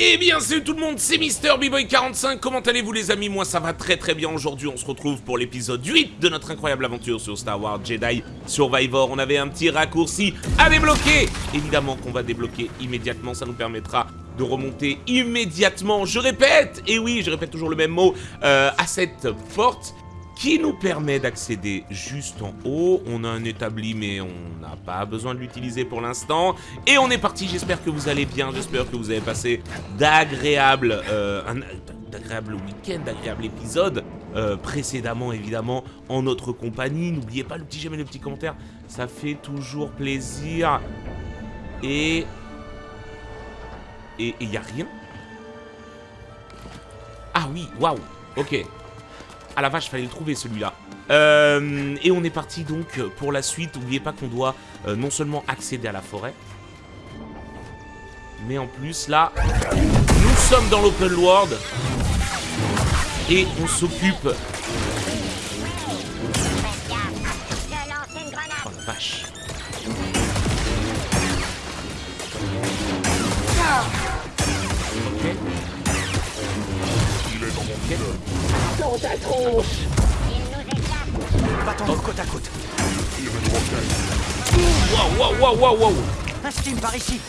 Eh bien salut tout le monde, c'est Mister B-Boy45, comment allez-vous les amis? Moi ça va très très bien. Aujourd'hui, on se retrouve pour l'épisode 8 de notre incroyable aventure sur Star Wars Jedi Survivor. On avait un petit raccourci à débloquer. Évidemment qu'on va débloquer immédiatement, ça nous permettra de remonter immédiatement, je répète, et oui, je répète toujours le même mot, euh, à cette porte qui nous permet d'accéder juste en haut. On a un établi, mais on n'a pas besoin de l'utiliser pour l'instant. Et on est parti, j'espère que vous allez bien, j'espère que vous avez passé d'agréables euh, week-ends, d'agréables épisodes. Euh, précédemment, évidemment, en notre compagnie. N'oubliez pas le petit j'aime et le petit commentaire, ça fait toujours plaisir. Et... Et il n'y a rien? Ah oui, waouh, ok. Ah la vache, fallait le trouver celui-là. Euh, et on est parti donc pour la suite. N'oubliez pas qu'on doit euh, non seulement accéder à la forêt, mais en plus là, nous sommes dans l'open world et on s'occupe. Ta tronche Battons côte à côte. Waouh, waouh, waouh, waouh, waouh. Un steam par ici.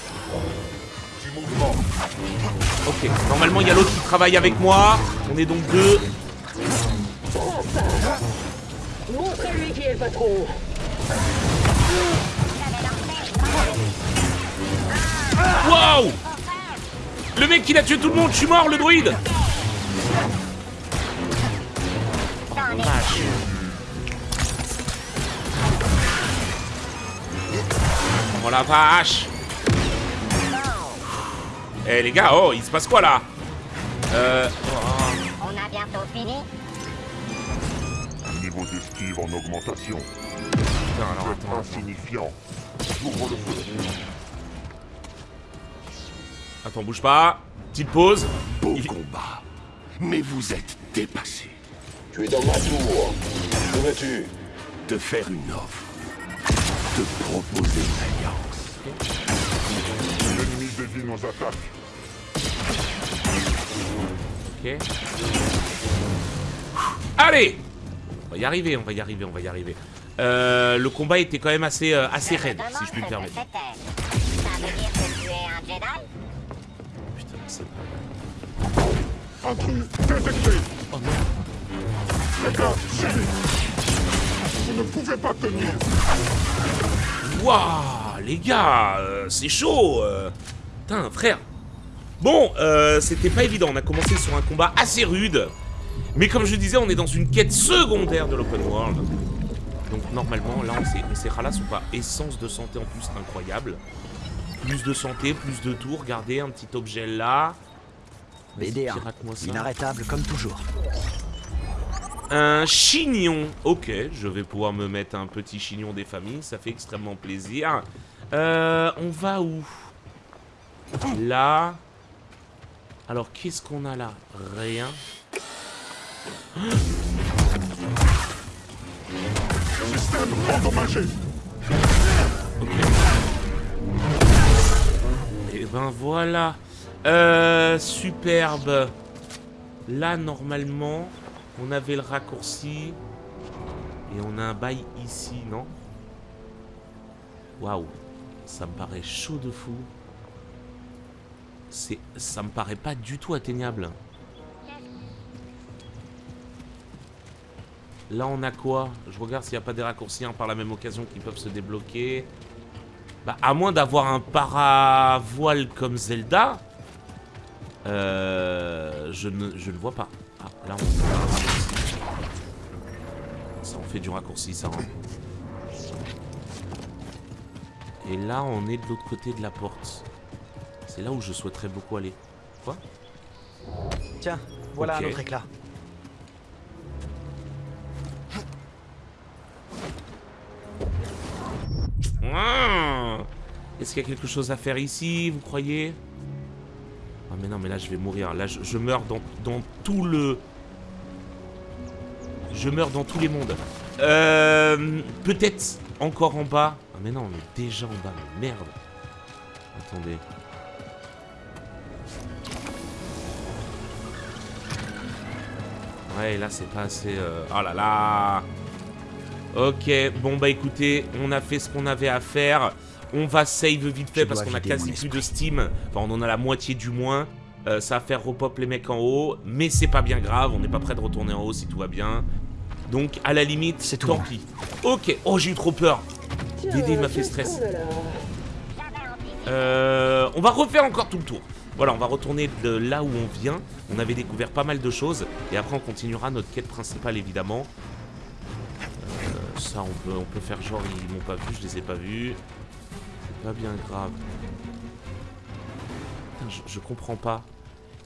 Ok, normalement il y a l'autre qui travaille avec moi. On est donc deux. Montre-lui qui est le patron Waouh Le mec il a tué tout le monde, je suis mort le druide Oh la vache Eh les gars, oh il se passe quoi là? Euh... oh, On a bientôt fini. Niveau d'esquive en augmentation. putain, alors attends. Insignifiant. J'ouvre le feu. Attends, bouge pas. Petite pause. Beau Il- combat. Mais vous êtes dépassé. Tu es dans ma tour Que veux-tu? De faire une offre. De proposer une alliance. L'ennemi dévie nos attaques. Ok. Allez On va y arriver, on va y arriver, on va y arriver. Euh, le combat était quand même assez, euh, assez raide, si je puis me permettre. Putain, c'est pas. Oh suivez. Vous ne pouvez pas tenir. Waouh, les gars, euh, c'est chaud. euh. Putain, frère. Bon, euh, c'était pas évident. On a commencé sur un combat assez rude. Mais comme je disais, on est dans une quête secondaire de l'open world. Donc normalement, là, on s'est ralasse ou pas Essence de santé en plus, incroyable. Plus de santé, plus de tours. Regardez, un petit objet là. Vas-y, BD1. pirate-moi ça. Inarrêtable comme toujours. Un chignon. Ok, je vais pouvoir me mettre un petit chignon des familles. Ça fait extrêmement plaisir. Euh, on va où? Là. Alors, qu'est-ce qu'on a là? Rien. Système endommagé. Et ben voilà. Euh, superbe. Là, normalement, on avait le raccourci. Et on a un bail ici, non? Waouh. Ça me paraît chaud de fou. Ça me paraît pas du tout atteignable. Là, on a quoi? Je regarde s'il n'y a pas des raccourcis hein, par la même occasion qui peuvent se débloquer. Bah, à moins d'avoir un paravoile comme Zelda, euh, je ne je ne vois pas. Ah, là, on... Ça en fait du raccourci, ça. hein. Et là, on est de l'autre côté de la porte. C'est là où je souhaiterais beaucoup aller. Quoi? Tiens, voilà un autre éclat. Est-ce qu'il y a quelque chose à faire ici, vous croyez? Ah mais non, mais là je vais mourir. Là je, je meurs dans, dans tout le... Je meurs dans tous les mondes. Euh, Peut-être encore en bas. Ah mais non, on est déjà en bas, mais merde Attendez. Ouais, là c'est pas assez... Euh, oh là là Ok, bon bah écoutez, on a fait ce qu'on avait à faire. On va save vite fait parce qu'on a quasi plus de Steam. Enfin, on en a la moitié du moins. Euh, ça va faire repop les mecs en haut. Mais c'est pas bien grave, on n'est pas prêt de retourner en haut si tout va bien. Donc, à la limite, c'est tant pis. Ok, oh j'ai eu trop peur Tiens, Dédé m'a fait stress. Euh, on va refaire encore tout le tour. Voilà, on va retourner de là où on vient. On avait découvert pas mal de choses. Et après, on continuera notre quête principale, évidemment. Euh, ça, on peut, on peut faire genre, ils m'ont pas vu, je les ai pas vus. C'est pas bien grave. Putain, je, je comprends pas.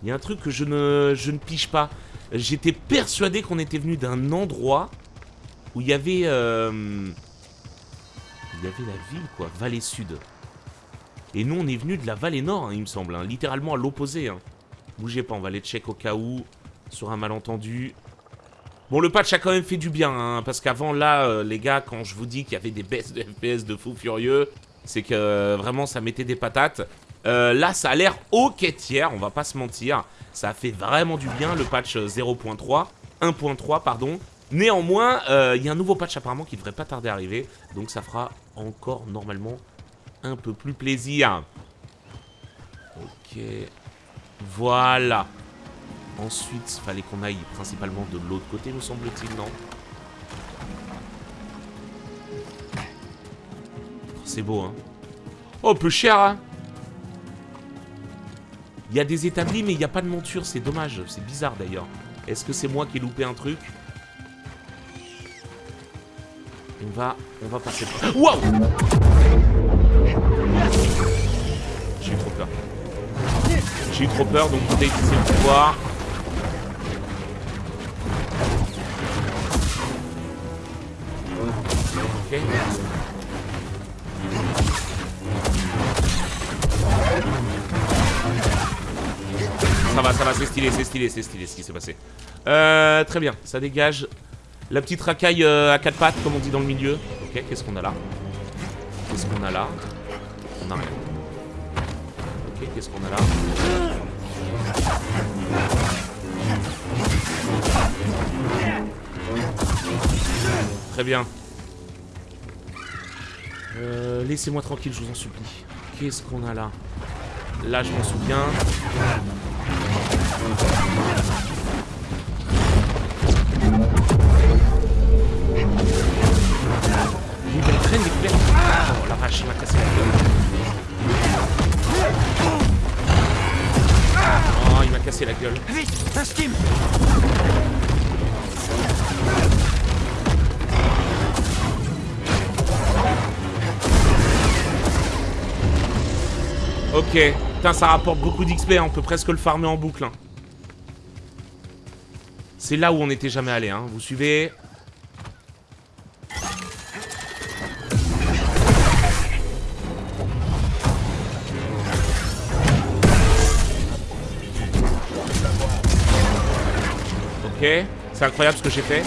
Il y a un truc que je ne, je ne pige pas. J'étais persuadé qu'on était venu d'un endroit où il y avait... euh, il y avait la ville, quoi. Vallée Sud. Et nous, on est venu de la vallée nord, hein, il me semble. hein, littéralement à l'opposé. hein. Bougez pas, on va aller check au cas où. Sur un malentendu. Bon, le patch a quand même fait du bien. parce qu'avant, là, euh, les gars, quand je vous dis qu'il y avait des baisses de FPS de fou furieux, c'est que euh, vraiment, ça mettait des patates. Euh, là, ça a l'air ok tiers, on va pas se mentir. Ça a fait vraiment du bien, le patch euh, 0.3. 1.3, pardon. Néanmoins, euh, il y a un nouveau patch apparemment qui devrait pas tarder à arriver. Donc ça fera encore normalement un peu plus plaisir. Ok. Voilà. Ensuite, il fallait qu'on aille principalement de l'autre côté, me semble-t-il, non? C'est beau, hein? Oh, peu cher, hein? Il y a des établis, mais il n'y a pas de monture, c'est dommage. C'est bizarre, d'ailleurs. Est-ce que c'est moi qui ai loupé un truc? On va... On va passer... par- Wow J'ai eu trop peur. J'ai eu trop peur, donc peut-être utiliser le pouvoir. Ok. Ça va, ça va, c'est stylé, c'est stylé, c'est stylé ce qui s'est passé. Euh, très bien, ça dégage. La petite racaille euh, à quatre pattes, comme on dit dans le milieu. Ok, qu'est-ce qu'on a là Qu'est-ce qu'on a là On a rien. Ok, qu'est-ce qu'on a là Très bien. Euh, Laissez-moi tranquille, je vous en supplie. Qu'est-ce qu'on a là Là, je m'en souviens. Oh la vache, il m'a cassé la gueule. Oh, il m'a cassé la gueule. Ok. Putain, ça rapporte beaucoup d'XP, hein. on peut presque le farmer en boucle. hein. C'est là où on n'était jamais allé, hein. Vous suivez C'est incroyable ce que j'ai fait.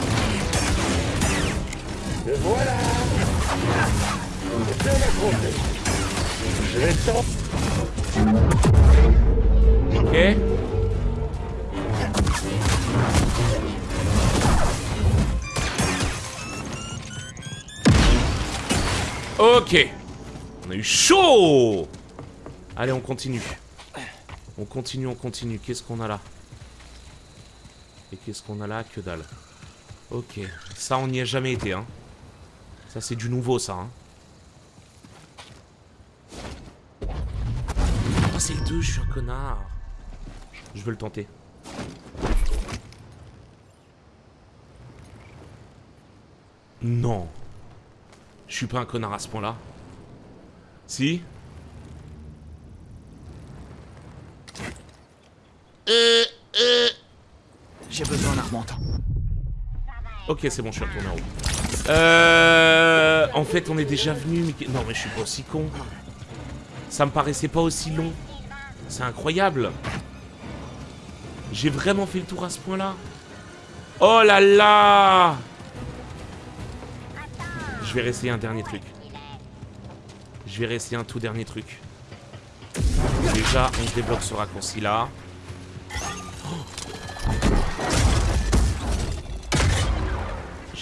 Voilà Je vais. Ok. Ok. On a eu chaud Allez, on continue. On continue, on continue. Qu'est-ce qu'on a là? Et qu'est-ce qu'on a là Que dalle. Ok. Ça, on n'y a jamais été, hein. Ça, c'est du nouveau, ça, hein. Oh, c'est 2, je suis un connard. Je veux le tenter. Non. Je suis pas un connard à ce point-là. Si? J'ai besoin d'un remonte. Ok, c'est bon, je suis retourné en haut. Euh... En fait, on est déjà venu, mais... Non, mais je suis pas aussi con. Ça me paraissait pas aussi long. C'est incroyable. J'ai vraiment fait le tour à ce point-là. Oh là là Je vais réessayer un dernier truc. Je vais réessayer un tout dernier truc. Déjà, on débloque ce raccourci-là.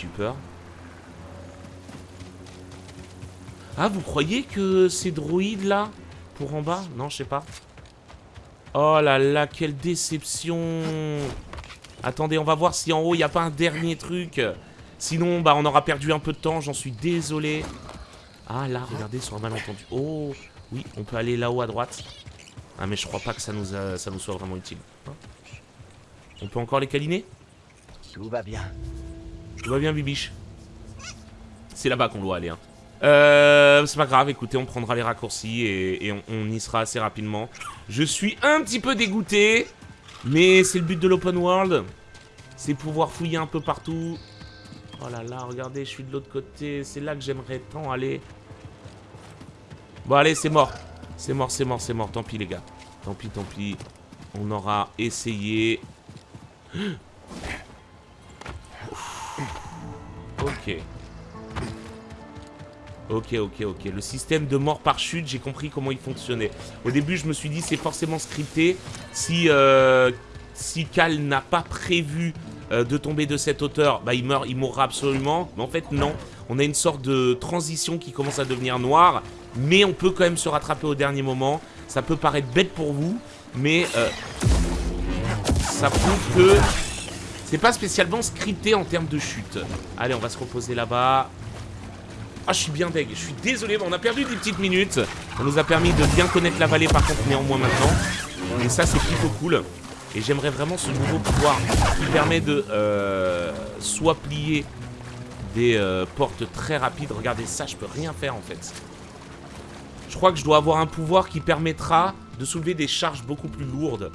Peur. Ah, vous croyez que ces droïdes là Pour en bas? Non, je sais pas. Oh là là, quelle déception Attendez, on va voir si en haut, il n'y a pas un dernier truc. Sinon, bah, on aura perdu un peu de temps, j'en suis désolé. Ah là, regardez, sur un malentendu. Oh, oui, on peut aller là-haut à droite. Ah, mais je crois pas que ça nous, ça nous soit vraiment utile. Hein? On peut encore les câliner? Tout va bien. Tout va bien, Bibiche C'est là-bas qu'on doit aller. Hein. Euh, c'est pas grave, écoutez, on prendra les raccourcis et, on, on y sera assez rapidement. Je suis un petit peu dégoûté, mais c'est le but de l'open world. C'est pouvoir fouiller un peu partout. Oh là là, regardez, je suis de l'autre côté. C'est là que j'aimerais tant aller. Bon, allez, c'est mort. C'est mort, c'est mort, c'est mort. Tant pis, les gars. Tant pis, tant pis. On aura essayé. Ok. Ok, ok. Le système de mort par chute, j'ai compris comment il fonctionnait. Au début, je me suis dit, c'est forcément scripté. Si, euh, si Cal n'a pas prévu euh, de tomber de cette hauteur, bah, il meurt, il mourra absolument. Mais en fait, non. On a une sorte de transition qui commence à devenir noire. Mais on peut quand même se rattraper au dernier moment. Ça peut paraître bête pour vous. Mais euh, ça prouve que c'est pas spécialement scripté en termes de chute. Allez, on va se reposer là-bas. Ah, je suis bien deg. Je suis désolé, mais on a perdu des petites minutes. Ça nous a permis de bien connaître la vallée, par contre, néanmoins, maintenant. Et ça, c'est plutôt cool. Et j'aimerais vraiment ce nouveau pouvoir qui permet de euh, soit plier des euh, portes très rapides. Regardez ça, je peux rien faire, en fait. Je crois que je dois avoir un pouvoir qui permettra de soulever des charges beaucoup plus lourdes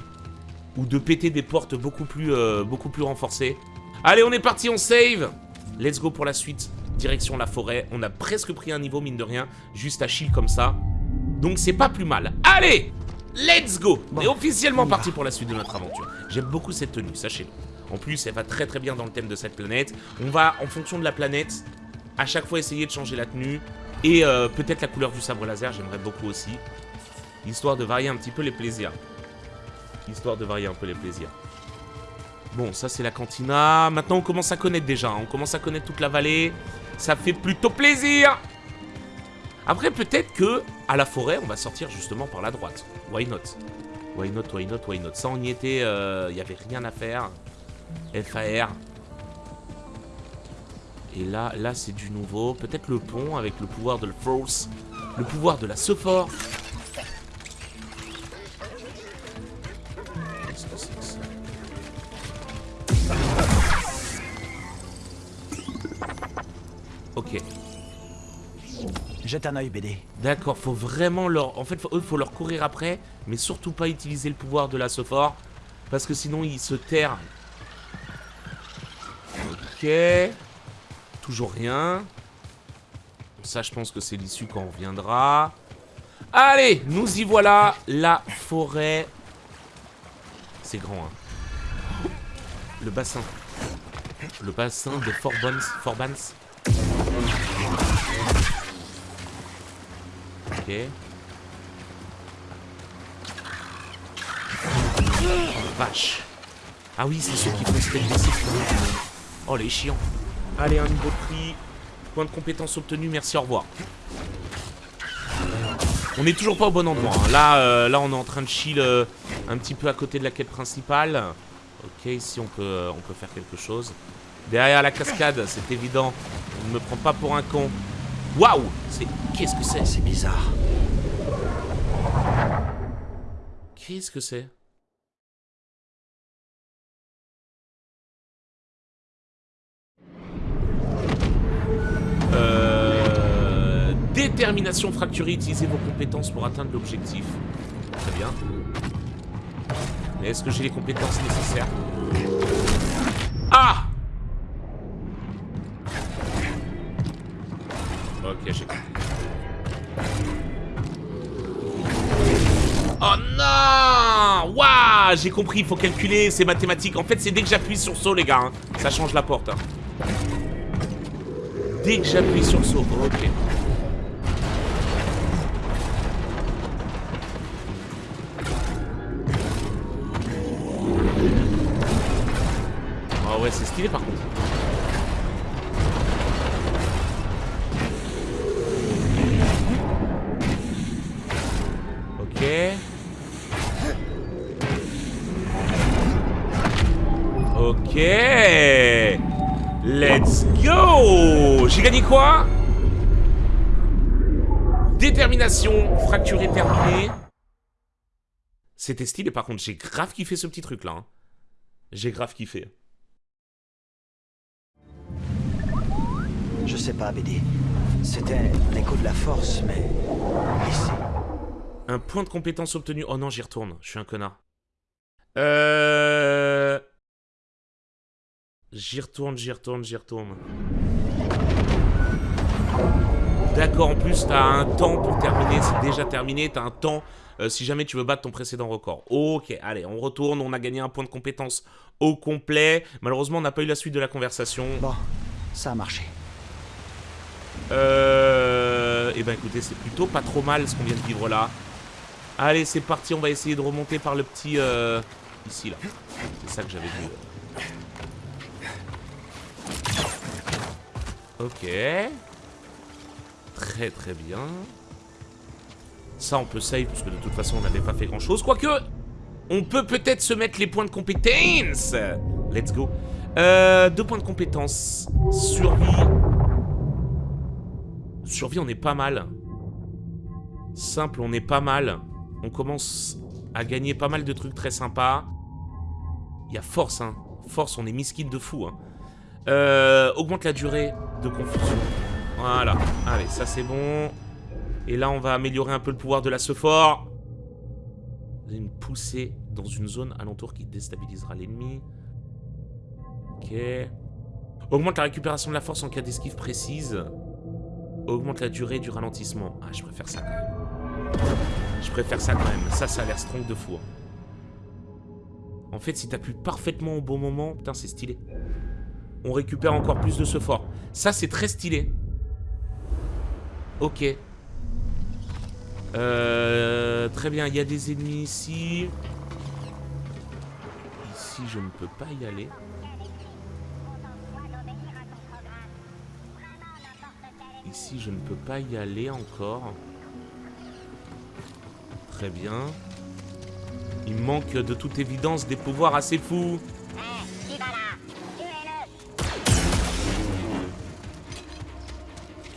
ou de péter des portes beaucoup plus, euh, beaucoup plus renforcées. Allez, on est parti, on save Let's go pour la suite. Direction la forêt. On a presque pris un niveau, mine de rien. Juste à chill comme ça. Donc c'est pas plus mal. Allez Let's go On est officiellement parti pour la suite de notre aventure. J'aime beaucoup cette tenue, sachez-le. En plus, elle va très très bien dans le thème de cette planète. On va, en fonction de la planète, à chaque fois essayer de changer la tenue. Et euh, peut-être la couleur du sabre laser, j'aimerais beaucoup aussi. Histoire de varier un petit peu les plaisirs histoire de varier un peu les plaisirs. Bon, ça c'est la cantina. Maintenant on commence à connaître déjà, hein. on commence à connaître toute la vallée. Ça fait plutôt plaisir Après peut-être que à la forêt on va sortir justement par la droite. Why not? Why not, why not, why not? Ça on y était, il euh, n'y avait rien à faire. FAR. Et là, là c'est du nouveau. Peut-être le pont avec le pouvoir de la force. Le pouvoir de la sephore. Jette un œil, BD. d'accord, faut vraiment leur... En fait, eux, faut leur courir après, mais surtout pas utiliser le pouvoir de la Sophore, parce que sinon, ils se terrent. Ok. Toujours rien. Ça, je pense que c'est l'issue quand on reviendra. Allez, nous y voilà, la forêt. C'est grand, hein. Le bassin. Le bassin de Forbans. Forbans. Oh, vache. Ah oui, c'est ceux qui font step DC. Oh, les chiants. Allez, un niveau de prix. Point de compétence obtenu, merci, au revoir. On est toujours pas au bon endroit. hein. Là, euh, là, on est en train de chill euh, un petit peu à côté de la quête principale. Ok, ici, on peut, euh, on peut faire quelque chose. Derrière la cascade, c'est évident. On ne me prend pas pour un con. Waouh. Qu'est-ce que c'est? C'est bizarre. Qu'est-ce que c'est? Euh, Détermination fracturée, utilisez vos compétences pour atteindre l'objectif. Très bien. Mais est-ce que j'ai les compétences nécessaires? Ah Waouh J'ai compris, il faut calculer, c'est mathématique. En fait, c'est dès que j'appuie sur saut, les gars. hein. Ça change la porte. hein. Dès que j'appuie sur saut. Ok. Ah ouais, c'est stylé par contre. J'ai gagné quoi? Détermination, fracturé terminé. C'était stylé par contre, j'ai grave kiffé ce petit truc là. hein. J'ai grave kiffé. Je sais pas, BD. C'était un écho de la force, mais... Ici. Un point de compétence obtenu. Oh non, j'y retourne. Je suis un connard. Euh... J'y retourne, j'y retourne, j'y retourne. D'accord, en plus, t'as un temps pour terminer. C'est déjà terminé. T'as un temps euh, si jamais tu veux battre ton précédent record. Ok, allez, on retourne. On a gagné un point de compétence au complet. Malheureusement, on n'a pas eu la suite de la conversation. Bon, ça a marché. Euh... Eh ben écoutez, c'est plutôt pas trop mal ce qu'on vient de vivre là. Allez, c'est parti, on va essayer de remonter par le petit... euh, Ici, là. C'est ça que j'avais vu. Ok. Très très bien. Ça, on peut save, parce que de toute façon, on n'avait pas fait grand-chose. Quoique, on peut peut-être se mettre les points de compétence. Let's go. Euh, deux points de compétence. Survie. Survie, on est pas mal. Simple, on est pas mal. On commence à gagner pas mal de trucs très sympas. Il y a force, hein. Force, on est miskin de fou, hein. Euh, augmente la durée de confusion. Voilà. Allez, ça c'est bon. Et là, on va améliorer un peu le pouvoir de la Sephore. Une poussée dans une zone alentour qui déstabilisera l'ennemi. Ok. Augmente la récupération de la force en cas d'esquive précise. Augmente la durée du ralentissement. Ah, je préfère ça quand même. Je préfère ça quand même. Ça, ça a l'air strong de fou. hein. En fait, si t'appuies parfaitement au bon moment, putain, c'est stylé. On récupère encore plus de ce fort. Ça, c'est très stylé. Ok. Euh, très bien, il y a des ennemis ici. Ici, je ne peux pas y aller. Ici, je ne peux pas y aller encore. Très bien. Il manque de toute évidence des pouvoirs assez fous.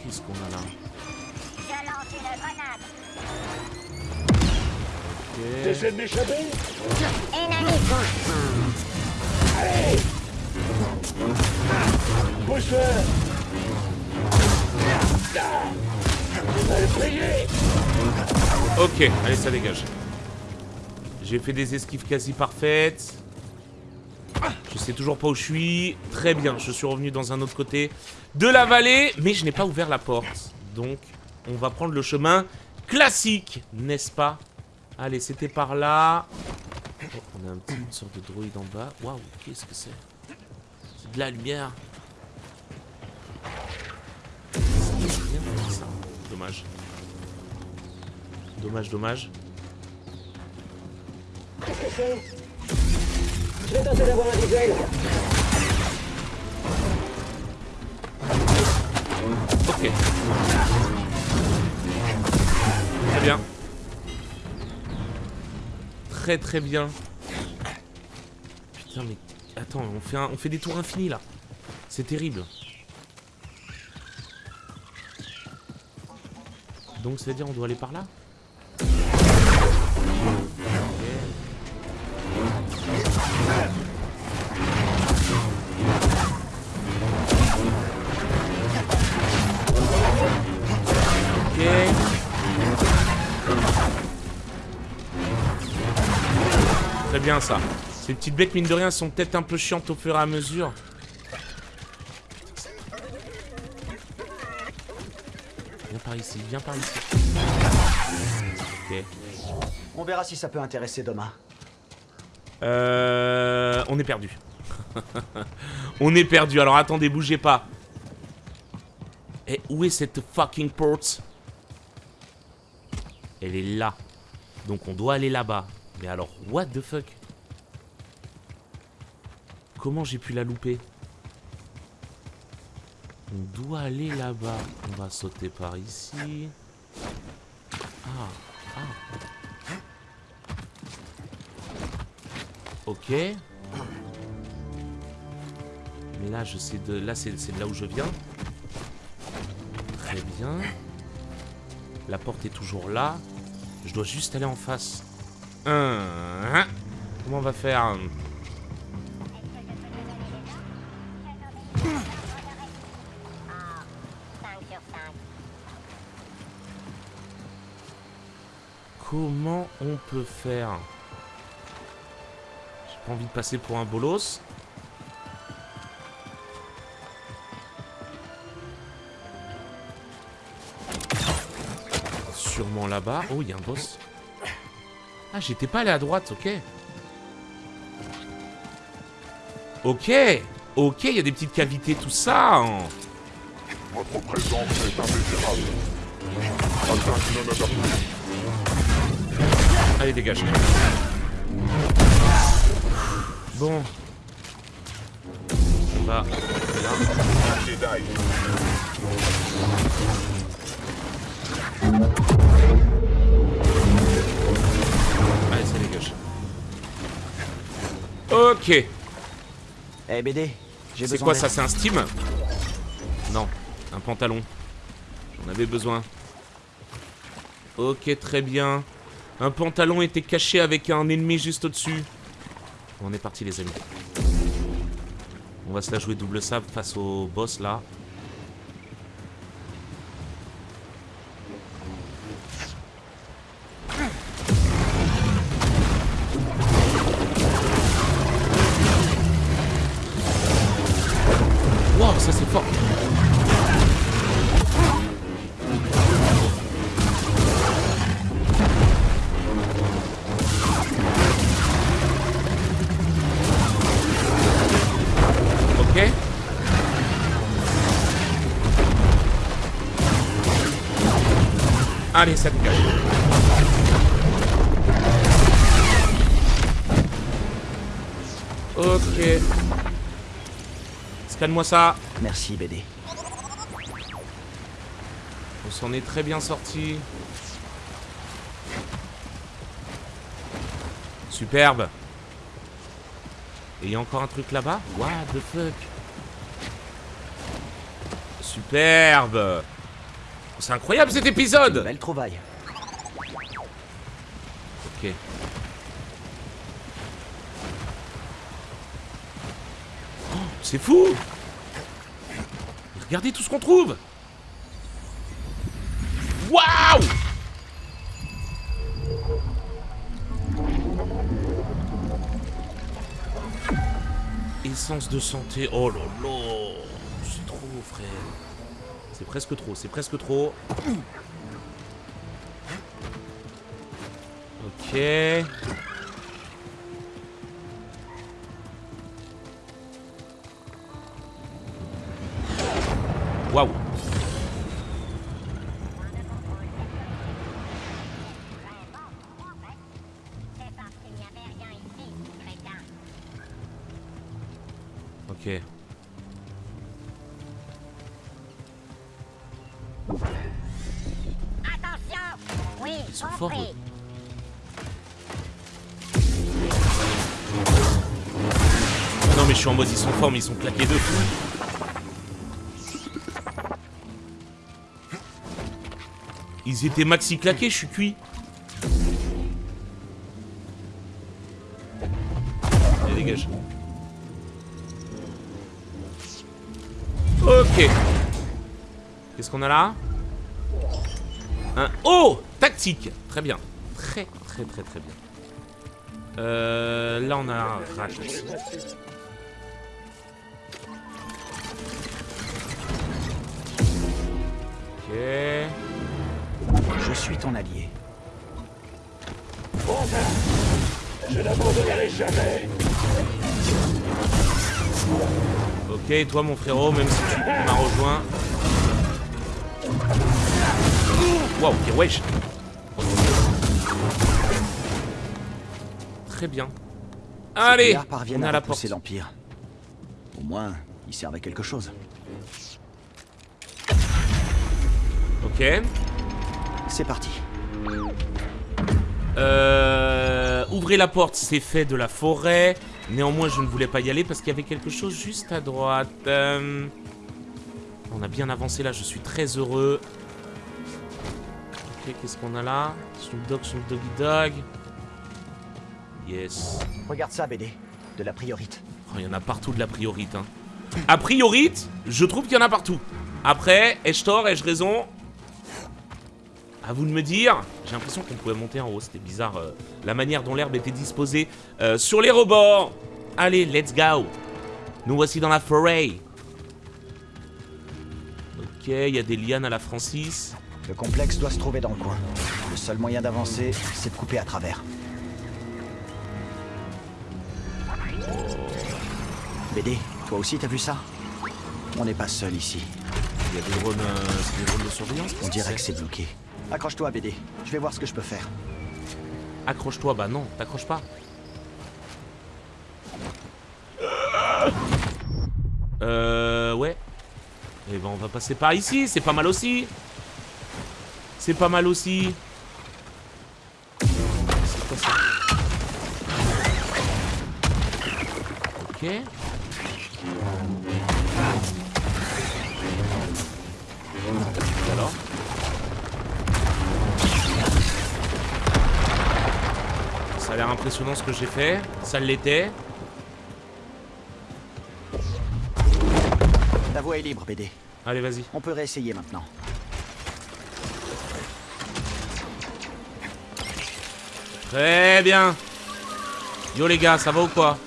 Qu'est-ce qu'on a là? Ok. Allez, ça dégage. J'ai fait des esquives quasi parfaites. Je sais toujours pas où je suis. Très bien, je suis revenu dans un autre côté de la vallée, mais je n'ai pas ouvert la porte. Donc, on va prendre le chemin classique, n'est-ce pas? Allez, c'était par là. Oh, on a un petit une sorte de droïde en bas. Waouh, qu'est-ce que c'est? C'est de la lumière. C'est rien, ça. Dommage. Dommage, dommage. Qu'est-ce que c'est Je vais tenter d'avoir un visuel. Ok. Très bien. Très très bien. Putain mais... Attends, on fait, on fait des tours infinis là. C'est terrible. Donc ça veut dire on doit aller par là? Bien ça. Ces petites bêtes, mine de rien, sont peut-être un peu chiantes au fur et à mesure. Viens par ici, viens par ici. Ok. On verra si ça peut intéresser Doma. Euh, on est perdu. on est perdu. Alors attendez, bougez pas. Et où est cette fucking porte? Elle est là. Donc on doit aller là-bas. Mais alors, what the fuck? Comment j'ai pu la louper On doit aller là-bas. On va sauter par ici. Ah, ah. Ok. Mais là, je sais de... Là, c'est de là où je viens. Très bien. La porte est toujours là. Je dois juste aller en face. Comment on va faire? On peut faire J'ai pas envie de passer pour un bolos. Sûrement là-bas. Oh, il y a un boss. Ah, j'étais pas allé à droite, ok. Ok Ok, il y a des petites cavités, tout ça hein. Votre présence est Allez, dégage. Bon. On va là. Allez, ça dégage. Ok. Eh BD, j'ai C'est quoi ça C'est un Steam Non, un pantalon. J'en avais besoin. Ok, très bien. Un pantalon était caché avec un ennemi juste au-dessus. On est parti les amis. On va se la jouer double sable face au boss là. Allez, ça dégage. Ok. Scanne-moi ça. Merci BD. On s'en est très bien sorti. Superbe. Et il y a encore un truc là-bas? What the fuck? Superbe C'est incroyable cet épisode Belle trouvaille. Ok. Oh, c'est fou Regardez tout ce qu'on trouve Waouh Essence de santé. Oh là là C'est trop, frère. C'est presque trop, c'est presque trop. Ok. Waouh. C'est Eux. Non mais je suis en mode ils sont forts mais ils sont claqués deux. Ils étaient maxi claqués, je suis cuit. Allez, dégage. Ok. Qu'est-ce qu'on a là? Tactique Très bien. Très très très très bien. Euh, là on a un raccourci. Ok. Je suis ton allié. Je n'abandonnerai jamais. Ok, toi mon frérot, même si tu m'as rejoint. Waouh, ok, wesh. Très bien. Allez, on à la porte. l'Empire. Au moins, ils servent à quelque chose. Ok. C'est parti. Euh, ouvrez la porte, c'est fait de la forêt. Néanmoins, je ne voulais pas y aller parce qu'il y avait quelque chose juste à droite. Euh, On a bien avancé là, je suis très heureux. Ok, qu'est-ce qu'on a là? Snoop Dogg, Snoop Doggy Dog. Yes. Regarde ça, BD. De la priorite. Oh, il y en a partout de la priorite. Hein. A priorite, je trouve qu'il y en a partout. Après, ai-je tort, ai-je raison? À vous de me dire. J'ai l'impression qu'on pouvait monter en haut, c'était bizarre. euh, la manière dont l'herbe était disposée euh, sur les rebords. Allez, let's go. Nous voici dans la forêt. Ok, il y a des lianes à la Francis. Le complexe doit se trouver dans le coin. Le seul moyen d'avancer, c'est de couper à travers. BD, toi aussi t'as vu ça On n'est pas seul ici. Il y a des drones, euh, des drones de surveillance. On dirait que c'est bloqué. Accroche-toi, BD. Je vais voir ce que je peux faire. Accroche-toi, bah non, t'accroches pas. Euh, ouais. Eh ben, on va passer par ici, c'est pas mal aussi. C'est pas mal aussi. C'est quoi ça? Ok. Alors Ça a l'air impressionnant ce que j'ai fait. Ça l'était. La voie est libre, BD. Allez, vas-y. On peut réessayer maintenant. Très bien. Yo les gars, ça va ou quoi?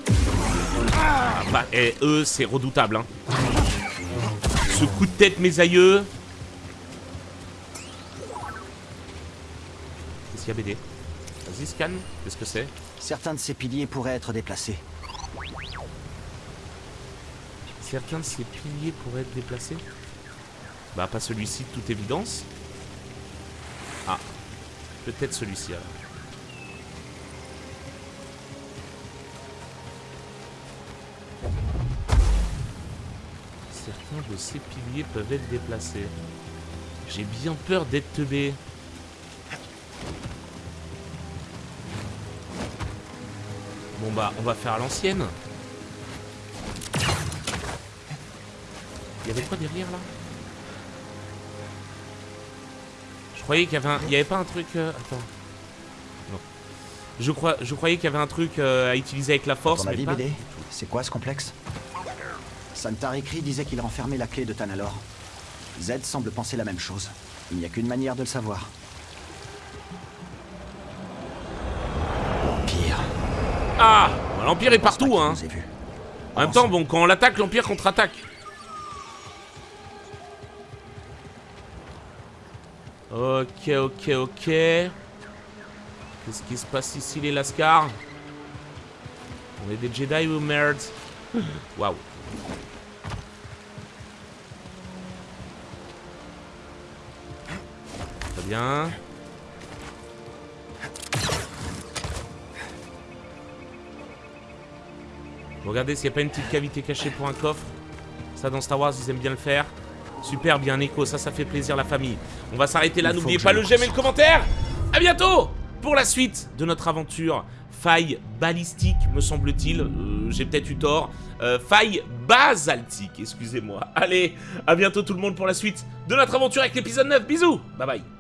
Bah, et eux, c'est redoutable, hein. Ce coup de tête, mes aïeux. Qu'est-ce qu'il y a, BD Vas-y, scan. Qu'est-ce que c'est? Certains de ces piliers pourraient être déplacés. Certains de ces piliers pourraient être déplacés? Bah, pas celui-ci, de toute évidence. Ah. Peut-être celui-ci, alors. Certains de ces piliers peuvent être déplacés. J'ai bien peur d'être teubé. Bon bah, on va faire à l'ancienne. Il y avait quoi derrière là? Je croyais qu'il y avait un... Il y avait pas un truc... euh, Attends. Non. Je, crois... je croyais qu'il y avait un truc euh, à utiliser avec la force, mais pas... C'est quoi ce complexe? Santarikri disait qu'il renfermait la clé de Tanalor. Z semble penser la même chose. Il n'y a qu'une manière de le savoir. L'Empire. Ah L'Empire est partout, hein vus. En même temps, bon, quand on l'attaque, l'Empire contre-attaque. Ok, ok, ok. Qu'est-ce qui se passe ici, les Lascars? On est des Jedi ou merde Waouh. Bien. Regardez s'il n'y a pas une petite cavité cachée pour un coffre. Ça, dans Star Wars, ils aiment bien le faire. Super, bien écho, ça, ça fait plaisir la famille. On va s'arrêter là, n'oubliez pas le j'aime et le commentaire. À bientôt pour la suite de notre aventure. Faille balistique, me semble-t-il. Euh, J'ai peut-être eu tort. Euh, faille basaltique, excusez-moi. Allez, à bientôt tout le monde pour la suite de notre aventure avec l'épisode 9. Bisous Bye bye